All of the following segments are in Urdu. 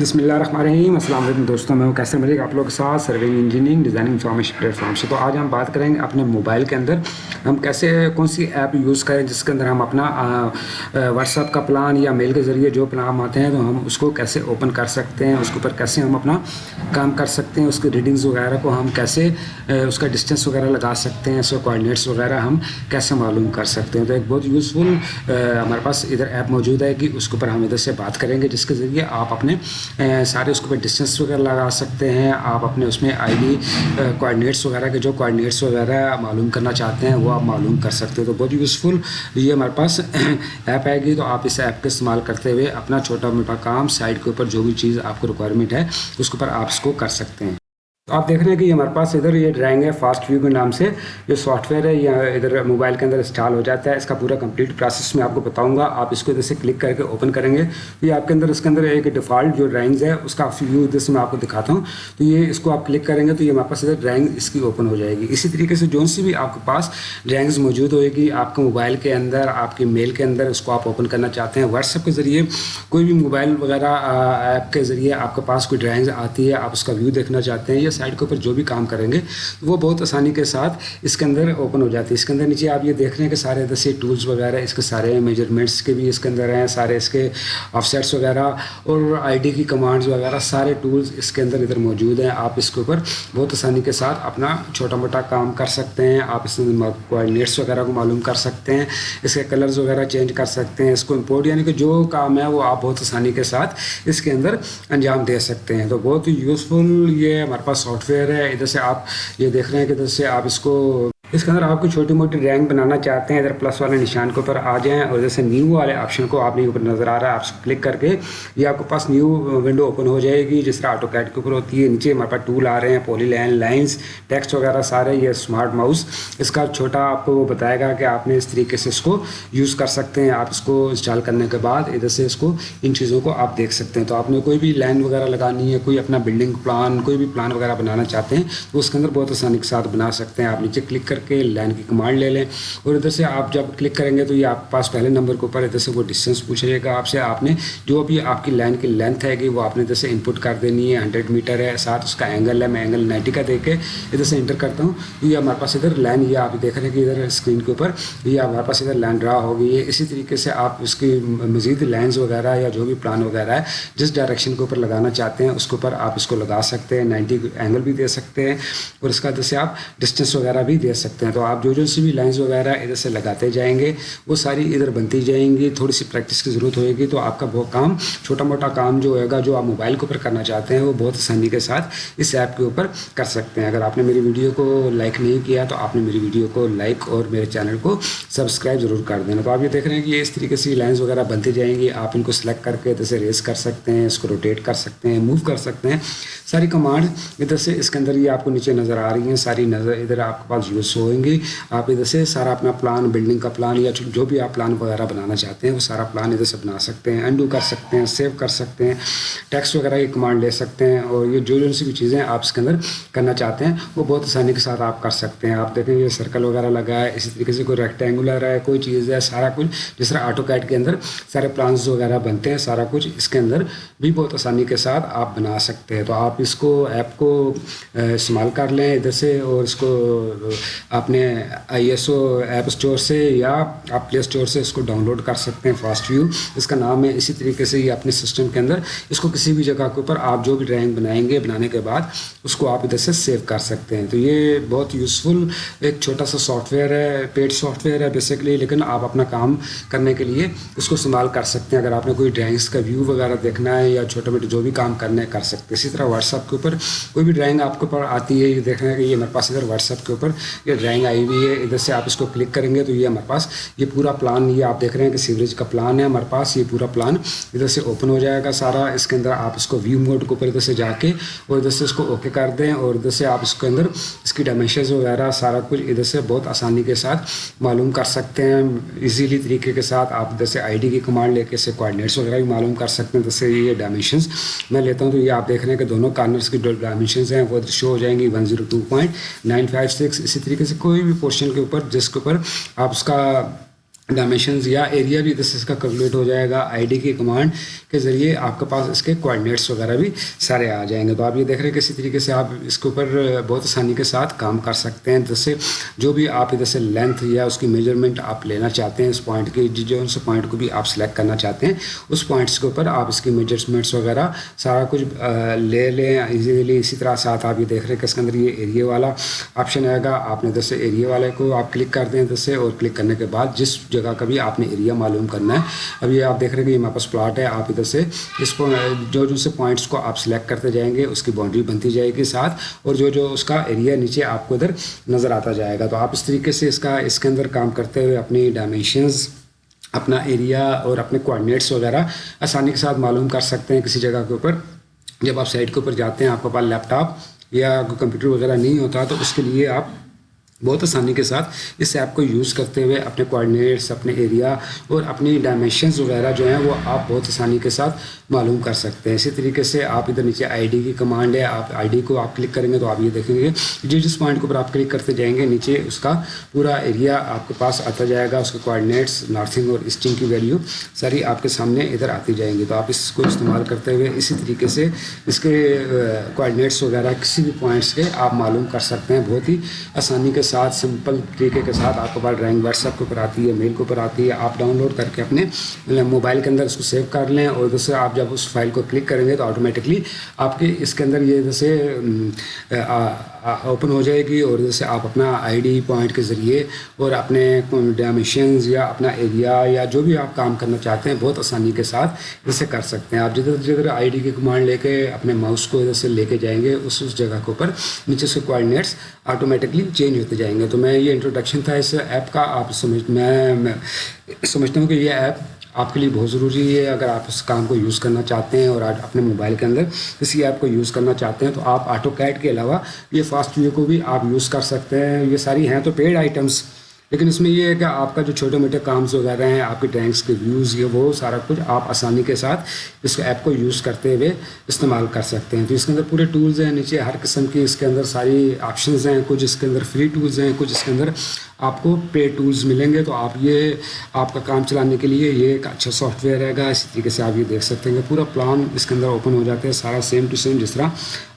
بسم اللہ الرحمن الرحیم۔ السلام علیکم دوستوں، میں ہوں کیسے ملے گا آپ لوگ کے ساتھ surveying engineering designing information platform سے تو آج ہم بات کریں گے اپنے موبائل کے اندر۔ ہم کیسے، کون سی ایپ یوز کریں جس کے اندر ہم اپنا واٹس ایپ کا پلان یا میل کے ذریعے جو پلان آتے ہیں، تو ہم اس کو کیسے اوپن کر سکتے ہیں، اس کے اوپر کیسے ہم اپنا کام کر سکتے ہیں، اس کے ریڈنگز وغیرہ کو ہم کیسے اس کا ڈسٹینس وغیرہ لگا سکتے ہیں، اس کے کوآڈینیٹس وغیرہ ہم کیسے معلوم کر سکتے ہیں۔ تو ایک بہت یوزفل ہمارے پاس ادھر ایپ موجود ہے کہ اس کے اوپر ہم ادھر سے بات کریں گے، جس کے ذریعے آپ اپنے سارے اس کے اوپر ڈسٹینس وغیرہ لگا سکتے ہیں۔ آپ اپنے اس میں آئی ڈی کوآڈینیٹس وغیرہ کے جو کوآڈینیٹس وغیرہ معلوم کرنا چاہتے ہیں، وہ آپ معلوم کر سکتے ہیں۔ تو بہت یوزفل یہ ہمارے پاس ایپ آئے گی۔ تو آپ اس ایپ کا استعمال کرتے ہوئے اپنا چھوٹا موٹا کام سائٹ کے اوپر جو بھی چیز آپ کو ریکوائرمنٹ ہے، اس کے اوپر آپ اس کو کر سکتے ہیں۔ تو آپ دیکھ رہے ہیں کہ یہ ہمارے پاس ادھر یہ ڈرائنگ ہے فاسٹ ویو کے نام سے جو سافٹ ویئر ہے، یہ ادھر موبائل کے اندر انسٹال ہو جاتا ہے، اس کا پورا کمپلیٹ پروسیس میں آپ کو بتاؤں گا۔ آپ اس کو ادھر سے کلک کر کے اوپن کریں گے۔ تو یہ آپ کے اندر، اس کے اندر ایک ڈیفالٹ جو ڈرائنگز ہے، اس کا ویو ادھر سے میں آپ کو دکھاتا ہوں۔ تو یہ اس کو آپ کلک کریں گے تو یہ ہمارے پاس ادھر ڈرائنگ اس کی اوپن ہو جائے گی۔ اسی طریقے سے جو سی بھی آپ کے پاس ڈرائنگز موجود ہوئے گی، آپ کے موبائل کے اندر، آپ کی میل کے اندر، اس کو آپ اوپن کرنا چاہتے ہیں۔ واٹس ایپ کے ذریعے کوئی بھی موبائل وغیرہ ایپ کے ذریعے آپ کے پاس کوئی ڈرائنگز آتی ہے، آپ اس کا ویو دیکھنا چاہتے ہیں۔ یا سائٹ کے اوپر جو بھی کام کریں گے وہ بہت آسانی کے ساتھ اس کے اندر اوپن ہو جاتی ہے اس کے اندر نیچے آپ یہ دیکھ رہے ہیں کہ سارے دسی ٹولز وغیرہ اس کے سارے میجرمنٹس کے بھی اس کے اندر ہیں سارے اس کے آف سیٹس وغیرہ اور آئی ڈی کی کمانڈز وغیرہ سارے ٹولز اس کے اندر ادھر موجود ہیں آپ اس کے اوپر بہت آسانی کے ساتھ اپنا چھوٹا موٹا کام کر سکتے ہیں آپ اس میں کوآڈینیٹس وغیرہ کو معلوم کر سکتے ہیں اس کے کلرز وغیرہ چینج کر سکتے ہیں اس کو امپورٹ یعنی کہ جو کام ہے وہ آپ بہت آسانی کے ساتھ اس کے اندر انجام دے سکتے ہیں تو بہت یوزفل یہ ہمارے پاس سافٹ ویئر ہے۔ ادھر سے آپ یہ دیکھ رہے ہیں کہ ادھر سے آپ اس کو اس کے اندر آپ کو چھوٹی موٹی رینک بنانا چاہتے ہیں، ادھر پلس والے نشان کے اوپر آ جائیں اور جیسے نیو والے آپشن کو آپ نے اوپر نظر آ رہا ہے، آپ کلک کر کے یہ آپ کے پاس نیو ونڈو اوپن ہو جائے گی، جس طرح آٹو کیٹ کے اوپر ہوتی ہے۔ نیچے ہمارے پاس ٹول آ رہے ہیں پولی لائن لائنس ٹیکسٹ وغیرہ سارے، یہ اسمارٹ ماؤس اس کا چھوٹا آپ کو وہ بتائے گا کہ آپ نے اس طریقے سے اس کو یوز کر سکتے ہیں۔ آپ اس کو انسٹال کرنے کے بعد ادھر سے اس کو ان چیزوں کو آپ دیکھ سکتے ہیں۔ تو آپ نے کوئی بھی لائن وغیرہ لگانی ہے، کوئی اپنا بلڈنگ پلان کوئی بھی پلان وغیرہ بنانا چاہتے ہیں، تو اس کے اندر بہت آسانی کے ساتھ بنا سکتے ہیں۔ آپ نیچے کلک کر کے لائن کی کمانڈ لے لیں اور ادھر سے آپ جب کلک کریں گے تو یہ آپ کے پاس پہلے نمبر کے اوپر ادھر سے وہ ڈسٹینس پوچھ رہے گا۔ آپ سے آپ نے جو بھی آپ کی لائن کی لینتھ ہے گی وہ آپ نے ادھر سے انپٹ کر دینی ہے۔ ہنڈریڈ میٹر ہے، ساتھ اس کا اینگل ہے۔ میں اینگل نائنٹی کا دے کے ادھر سے انٹر کرتا ہوں۔ یہ ہمارے پاس ادھر لائن یہ آپ دیکھ رہے ہیں کہ ادھر اسکرین کے اوپر یہ ہمارے پاس ادھر لائن ڈرا ہوگی ہے۔ اسی طریقے سے آپ اس کی مزید لائنز وغیرہ یا جو بھی پلان وغیرہ ہے، جس ڈائریکشن کے اوپر لگانا چاہتے ہیں، اس کے اوپر آپ اس کو لگا سکتے ہیں۔ نائنٹی اینگل بھی دے سکتے ہیں اور اس کا ادھر سے آپ ڈسٹینس وغیرہ بھی دے سکتے ہیں۔ سکتے ہیں۔ تو آپ جو جو سی بھی لائنز وغیرہ ادھر سے لگاتے جائیں گے، وہ ساری ادھر بنتی جائیں گی۔ تھوڑی سی پریکٹس کی ضرورت ہوئے گی تو آپ کا وہ کام، چھوٹا موٹا کام جو ہوئے گا، جو آپ موبائل کے اوپر کرنا چاہتے ہیں، وہ بہت آسانی کے ساتھ اس ایپ کے اوپر کر سکتے ہیں۔ اگر آپ نے میری ویڈیو کو لائک نہیں کیا تو آپ نے میری ویڈیو کو لائک اور میرے چینل کو سبسکرائب ضرور کر دینا۔ تو آپ یہ دیکھ رہے ہیں کہ یہ اس طریقے سے لائنز وغیرہ بنتی جائیں گی۔ آپ ان کو سلیکٹ کر کے ادھر سے ریز کر سکتے ہیں، اس کو روٹیٹ کر سکتے ہیں موو کر سکتے ہیں۔ ساری کمانڈ ادھر سے اس کے اندر یہ آپ کو نیچے نظر آ رہی ہیں۔ ساری نظر ادھر آپ کے پاس یوز ہوئیں گی۔ آپ ادھر سے سارا اپنا پلان بلڈنگ کا پلان یا جو بھی آپ پلان وغیرہ بنانا چاہتے ہیں، وہ سارا پلان ادھر سے بنا سکتے ہیں۔ انڈو کر سکتے ہیں سیو کر سکتے ہیں۔ ٹیکسٹ وغیرہ کی کمانڈ لے سکتے ہیں اور یہ جو جو سی بھی چیزیں آپ اس کے اندر کرنا چاہتے ہیں، وہ بہت آسانی کے ساتھ آپ کر سکتے ہیں۔ آپ دیکھیں یہ سرکل وغیرہ لگا ہے، اسی طریقے سے کوئی ریکٹینگولر ہے، کوئی چیز ہے، سارا کچھ جس طرح آٹو کیٹ کے اندر سارے پلانس وغیرہ بنتے ہیں، سارا کچھ اس کے اندر بھی بہت آسانی کے ساتھ آپ بنا سکتے ہیں۔ تو آپ اس کو ایپ کو استعمال کر لیں ادھر سے اور اس کو آپ نے I S O app store سے یا آپ پلے اسٹور سے اس کو ڈاؤن لوڈ کر سکتے ہیں فاسٹ ویو۔ اس کا نام ہے اسی طریقے سے یہ اپنے سسٹم کے اندر۔ اس کو کسی بھی جگہ کے اوپر آپ جو بھی ڈرائنگ بنائیں گے بنانے کے بعد، اس کو آپ ادھر سے سیو کر سکتے ہیں۔ تو یہ بہت یوزفل ایک چھوٹا سا سافٹ ویئر ہے پیڈ سافٹ ویئر ہے بیسکلی لیکن آپ اپنا کام کرنے کے لیے اس کو استعمال کر سکتے ہیں۔ اگر آپ نے کوئی ڈرائنگس کا ویو وغیرہ دیکھنا ہے یا چھوٹے موٹے جو بھی کام کرنے کر سکتے ہیں۔ اسی طرح واٹس ایپ کے اوپر کوئی بھی ڈرائنگ آپ کے اوپر آتی ہے، یہ دیکھ رہے ہیں کہ یہ ہمارے پاس ادھر واٹس ایپ کے اوپر یہ ڈرائنگ آئی ہوئی ہے، ادھر سے آپ اس کو کلک کریں گے تو یہ ہمارے پاس یہ پورا پلان یہ آپ دیکھ رہے ہیں کہ سیوریج کا پلان ہے، ہمارے پاس یہ پورا پلان ادھر سے اوپن ہو جائے گا سارا۔ اس کے اندر آپ اس کو ویو موڈ کے اوپر ادھر سے جا کے اور ادھر سے اس کو اوکے کر دیں اور ادھر سے آپ اس کے اندر اس کی ڈائمینشنز وغیرہ سارا کچھ ادھر سے بہت آسانی کے ساتھ معلوم کر سکتے ہیں۔ ایزیلی طریقے کے ساتھ آپ ادھر سے آئی ڈی کی کمانڈ لے کے اسے کوآڈینیٹس وغیرہ بھی معلوم کر سکتے ہیں۔ جیسے یہ ڈائمینشنز میں لیتا ہوں تو یہ آپ دیکھ رہے ہیں کہ دونوں کارنرس کی جو ڈائمینشنز ہیں، وہ شو ہو جائیں گی one zero two point nine five six اسی طریقے سے کوئی بھی پورشن کے اوپر جس کے اوپر آپ اس کا ڈائمینشنز یا ایریا بھی اس کا کیلکولیٹ ہو جائے گا آئی ڈی کی کمانڈ کے ذریعے آپ کے پاس اس کے کوآڈینیٹس وغیرہ بھی سارے آ جائیں گے۔ تو آپ یہ دیکھ رہے ہیں کسی طریقے سے آپ اس کے اوپر بہت آسانی کے ساتھ کام کر سکتے ہیں۔ جیسے جو بھی آپ ادھر سے لینتھ یا اس کی میجرمنٹ آپ لینا چاہتے ہیں اس پوائنٹ کی جی، جو اس پوائنٹ کو بھی آپ سلیکٹ کرنا چاہتے ہیں، اس پوائنٹس کے اوپر آپ اس کی میجرمنٹس وغیرہ سارا کچھ لے لیں ایزیلی اسی طرح ساتھ آپ یہ دیکھ رہے ہیں کہ اس کے اندر یہ ایریا والا آپشن آئے گا۔ آپ نے سے ایریا والے کو آپ کلک کر دیں سے اور کلک کرنے کے بعد جس جو جگہ کا بھی آپ نے ایریا معلوم کرنا ہے۔ اب یہ آپ دیکھ رہے ہیں کہ یہ ہمارے پاس پلاٹ ہے آپ ادھر سے۔ اس کو، جو جو سے پوائنٹس کو آپ سلیکٹ کرتے جائیں گے، اس کی باؤنڈری بنتی جائے گی ساتھ۔ اور جو جو اس کا ایریا نیچے آپ کو ادھر نظر آتا جائے گا۔ تو آپ اس طریقے سے اس کا، اس کے اندر کام کرتے ہوئے اپنی ڈائمینشنز اپنا ایریا اور اپنے کوآڈینیٹس وغیرہ آسانی کے ساتھ معلوم کر سکتے ہیں کسی جگہ کے اوپر۔ جب آپ سائٹ کے اوپر جاتے ہیں، آپ کے پاس لیپ ٹاپ یا کمپیوٹر وغیرہ نہیں ہوتا، تو اس کے لیے آپ بہت آسانی کے ساتھ اس ایپ کو یوز کرتے ہوئے اپنے کوآڈینیٹس اپنے ایریا اور اپنی ڈائمینشنز وغیرہ جو ہیں وہ آپ بہت آسانی کے ساتھ معلوم کر سکتے ہیں۔ اسی طریقے سے آپ ادھر نیچے آئی ڈی کی کمانڈ ہے، آپ آئی ڈی کو آپ کلک کریں گے تو آپ یہ دیکھیں گے جس جس پوائنٹ کے اوپر آپ کلک کرتے جائیں گے، نیچے اس کا پورا ایریا آپ کے پاس آتا جائے گا، اس کے کوآڈینیٹس نارتھنگ اور ایسٹنگ کی ویلیو ساری آپ کے سامنے ادھر آتی جائیں گی۔ تو آپ اس کو استعمال کرتے ہوئے اسی طریقے سے اس کے کوآڈینیٹس وغیرہ کسی بھی پوائنٹس کے آپ معلوم کر سکتے ہیں۔ بہت ہی آسانی کے ساتھ سمپل طریقے کے ساتھ آپ کے پاس ڈرائنگ واٹس ایپ کے اوپر آتی ہے، میل کے اوپر آتی ہے، آپ ڈاؤن لوڈ کر کے اپنے موبائل کے اندر اس کو سیو کر لیں اور دوسرے آپ جب اس فائل کو کلک کریں گے تو آٹومیٹکلی آپ کے اس کے اندر یہ جیسے اوپن ہو جائے گی اور جیسے آپ اپنا آئی ڈی پوائنٹ کے ذریعے اور اپنے ڈائمیشنز یا اپنا ایریا یا جو بھی آپ کام کرنا چاہتے ہیں بہت آسانی کے ساتھ جیسے کر سکتے ہیں۔ آپ جدھر جدھر آئی ڈی کی کمانڈ لے کے اپنے ماؤس کو جیسے لے کے جائیں گے، اس اس جگہ کے اوپر نیچے سے کوآڈینیٹس آٹومیٹکلی چینج ہوتے جائیں گے۔ تو میں یہ انٹروڈکشن تھا اس ایپ کا، آپ سمجھ میں سمجھتا ہوں کہ یہ ایپ آپ کے لیے بہت ضروری ہے اگر آپ اس کام کو یوز کرنا چاہتے ہیں اور اپنے موبائل کے اندر کسی ایپ کو یوز کرنا چاہتے ہیں تو آپ آٹو کیٹ کے علاوہ یہ فاسٹ ویو کو بھی آپ یوز کر سکتے ہیں۔ یہ ساری ہیں تو پیڈ آئٹمس لیکن اس میں یہ ہے کہ آپ کا جو چھوٹے موٹے کامز وغیرہ ہیں، آپ کے ٹینکس کے ویوز یہ وہ سارا کچھ آپ آسانی کے ساتھ اس ایپ کو یوز کرتے ہوئے استعمال کر سکتے ہیں۔ تو اس کے اندر پورے ٹولز ہیں، نیچے ہر قسم کی اس کے اندر ساری آپشنز ہیں، کچھ اس کے اندر فری ٹولز ہیں، کچھ اس کے اندر آپ کو پے ٹولز ملیں گے تو آپ یہ آپ کا کام چلانے کے لیے یہ ایک اچھا سافٹ ویئر رہے گا، اسی طریقے سے آپ یہ دیکھ سکتے ہیں کہ پورا پلان اس کے اندر اوپن ہو جاتا ہے، سارا سیم ٹو سیم جس طرح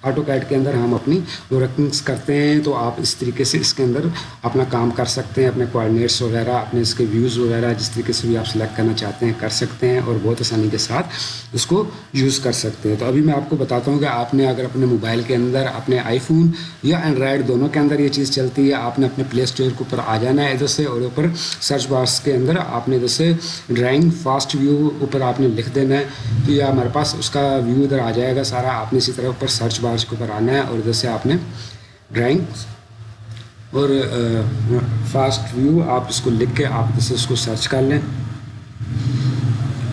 آٹو کیٹ کے اندر ہم اپنی ورکنگس کرتے ہیں تو آپ اس طریقے سے اس کے اندر اپنا کام کر سکتے ہیں، اپنے کوآڈینیٹس وغیرہ، اپنے اس کے ویوز وغیرہ، جس طریقے سے بھی آپ سلیکٹ کرنا چاہتے ہیں، کر سکتے ہیں اور بہت آسانی کے ساتھ اس کو یوز کر سکتے ہیں۔ تو ابھی میں آپ کو بتاتا ہوں کہ آپ نے اگر اپنے موبائل کے اندر، اپنے آئی فون یا اینڈرائڈ دونوں کے اندر یہ چیز چلتی ہے، آپ نے اپنے پلے اسٹور کے اوپر آ جانا ہے ادھر سے اور اوپر سرچ باکس کے اندر آپ نے جیسے ڈرائنگ فاسٹ ویو اوپر آپ نے لکھ دینا ہے۔ تو یہ ہمارے پاس اس کا ویو ادھر آ جائے گا سارا، آپ نے اسی طرح اوپر سرچ باکس کے اوپر آنا ہے اور ادھر سے آپ نے ڈرائنگ اور فاسٹ ویو آپ اس کو لکھ کے آپ جیسے اس کو سرچ کر لیں۔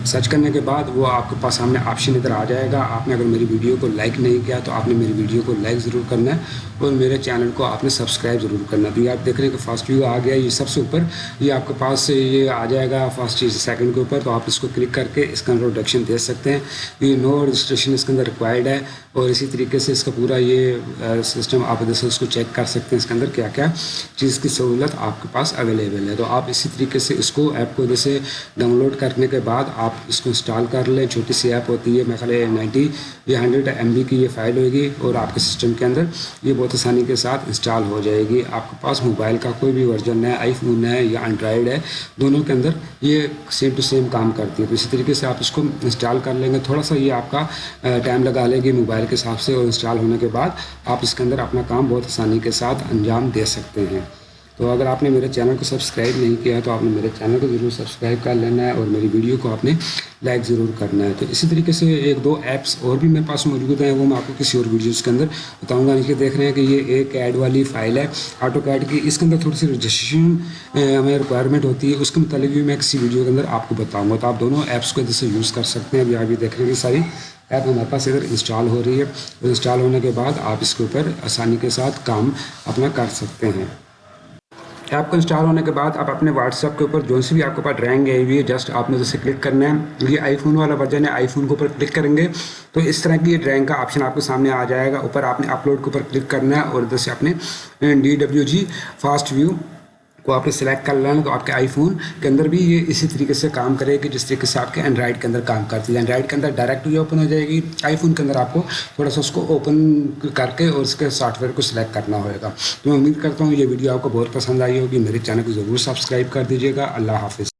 سرچ کرنے کے بعد وہ آپ کے پاس سامنے آپشن ادھر آ جائے گا۔ آپ نے اگر میری ویڈیو کو لائک نہیں کیا تو آپ نے میری ویڈیو کو لائک ضرور کرنا ہے اور میرے چینل کو آپ نے سبسکرائب ضرور کرنا۔ ہے تو یہ آپ دیکھ رہے ہیں کہ فاسٹ ویو آ گیا، یہ سب سے اوپر، یہ آپ کے پاس یہ آ جائے گا فاسٹ چیز سیکنڈ کے اوپر۔ تو آپ اس کو کلک کر کے اس کا انٹروڈکشن دے سکتے ہیں۔ یہ نو رجسٹریشن اس کے اندر ریکوائرڈ ہے اور اسی طریقے سے اس کا پورا یہ سسٹم آپ ادھر سے اس کو چیک کر سکتے ہیں اس کے اندر کیا کیا چیز کی سہولت آپ کے پاس اویلیبل ہے۔ تو آپ اسی طریقے سے اس کو ایپ کو ادھر سے ڈاؤن لوڈ کرنے کے بعد آپ آپ اس کو انسٹال کر لیں، چھوٹی سی ایپ ہوتی ہے میں خیال نائنٹی یا ہنڈریڈ ایم بی کی یہ فائل ہوگی اور آپ کے سسٹم کے اندر یہ بہت آسانی کے ساتھ انسٹال ہو جائے گی۔ آپ کے پاس موبائل کا کوئی بھی ورژن ہے آئی فون ہے یا انڈرائڈ ہے، دونوں کے اندر یہ سیم ٹو سیم کام کرتی ہے۔ تو اسی طریقے سے آپ اس کو انسٹال کر لیں گے۔ تھوڑا سا یہ آپ کا ٹائم لگا لے گی موبائل کے حساب سے اور انسٹال ہونے کے بعد آپ اس کے اندر اپنا کام بہت آسانی کے ساتھ انجام دے سکتے ہیں۔ تو اگر آپ نے میرے چینل کو سبسکرائب نہیں کیا تو آپ نے میرے چینل کو ضرور سبسکرائب کر لینا ہے اور میری ویڈیو کو آپ نے لائک ضرور کرنا ہے۔ تو اسی طریقے سے ایک دو ایپس اور بھی میرے پاس موجود ہیں، وہ میں آپ کو کسی اور ویڈیوز کے اندر بتاؤں گا۔ یعنی نیچے دیکھ رہے ہیں کہ یہ ایک ایڈ والی فائل ہے آٹو کیڈ کی۔ اس کے اندر تھوڑی سی رجسٹریشن ہمیں ریکوائرمنٹ ہوتی ہے۔ اس کے متعلق بھی میں کسی ویڈیو کے اندر آپ کو بتاؤں گا۔ تو آپ دونوں ایپس کو ادھر سے یوز کر سکتے ہیں۔ ابھی آپ یہ دیکھ رہے ہیں کہ ساری ایپ ہمارے پاس ادھر انسٹال ہو رہی ہے۔ اور انسٹال ہونے کے بعد آپ اس کے اوپر آسانی کے ساتھ کام اپنا کر سکتے ہیں۔ ایپ کو انسٹال ہونے کے بعد آپ اپنے واٹس ایپ کے اوپر جو سی بھی آپ کے پاس ڈرائنگ ہے ہوئی ہے جسٹ آپ نے جیسے کلک کرنا ہے۔ یہ آئی فون والا ورژن ہے آئی فون کے اوپر کلک کریں گے۔ تو اس طرح کی یہ ڈرائنگ کا آپشن آپ کے سامنے آ جائے گا۔ اوپر آپ نے اپلوڈ کے اوپر کلک کرنا ہے اور ادھر سے اپنے، D W G fast view کو آپ نے سلیکٹ کر لینا تو آپ کے آئی فون کے اندر بھی یہ اسی طریقے سے کام کرے گی جس طریقے سے آپ کے اینڈرائڈ کے اندر کام کرتی ہے۔ اینڈرائڈ کے اندر ڈائریکٹ یہ اوپن ہو جائے گی۔ آئی فون کے اندر آپ کو تھوڑا سا اس کو اوپن کر کے اور اس کے سافٹ ویئر کو سلیکٹ کرنا ہوئے گا۔ تو میں امید کرتا ہوں یہ ویڈیو آپ کو بہت پسند آئی ہوگی۔ میرے چینل کو ضرور سبسکرائب کر دیجیے گا۔ اللہ حافظ۔